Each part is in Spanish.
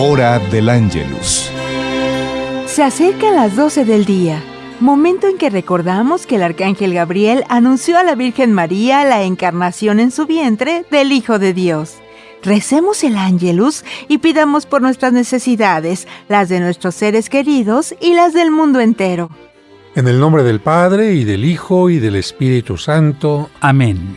Hora del Ángelus. Se acerca a las 12 del día, momento en que recordamos que el arcángel Gabriel anunció a la Virgen María la encarnación en su vientre del Hijo de Dios. Recemos el Ángelus y pidamos por nuestras necesidades, las de nuestros seres queridos y las del mundo entero. En el nombre del Padre y del Hijo y del Espíritu Santo. Amén.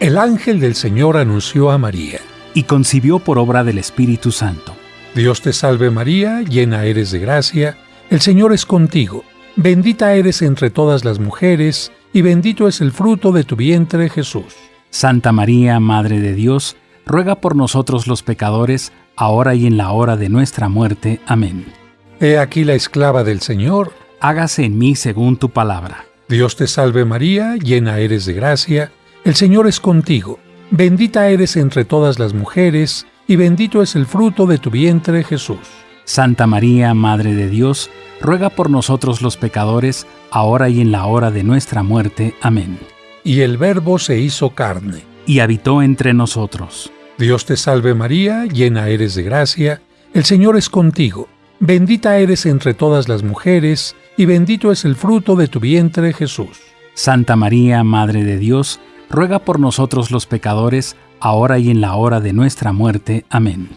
El ángel del Señor anunció a María. Y concibió por obra del Espíritu Santo. Dios te salve María, llena eres de gracia, el Señor es contigo, bendita eres entre todas las mujeres, y bendito es el fruto de tu vientre Jesús. Santa María, Madre de Dios, ruega por nosotros los pecadores, ahora y en la hora de nuestra muerte. Amén. He aquí la esclava del Señor. Hágase en mí según tu palabra. Dios te salve María, llena eres de gracia, el Señor es contigo, bendita eres entre todas las mujeres, y bendito es el fruto de tu vientre Jesús. Santa María, Madre de Dios, ruega por nosotros los pecadores, ahora y en la hora de nuestra muerte. Amén. Y el Verbo se hizo carne. Y habitó entre nosotros. Dios te salve María, llena eres de gracia, el Señor es contigo, bendita eres entre todas las mujeres, y bendito es el fruto de tu vientre Jesús. Santa María, Madre de Dios, ruega por nosotros los pecadores, ahora y en la hora de nuestra muerte. Amén.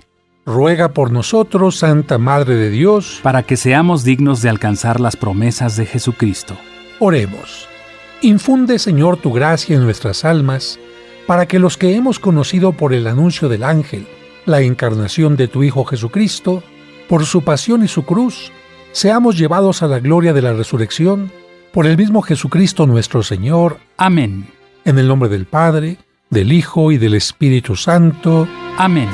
Ruega por nosotros, Santa Madre de Dios, para que seamos dignos de alcanzar las promesas de Jesucristo. Oremos. Infunde, Señor, tu gracia en nuestras almas, para que los que hemos conocido por el anuncio del ángel la encarnación de tu Hijo Jesucristo, por su pasión y su cruz, seamos llevados a la gloria de la resurrección, por el mismo Jesucristo nuestro Señor. Amén. En el nombre del Padre, del Hijo y del Espíritu Santo. Amén.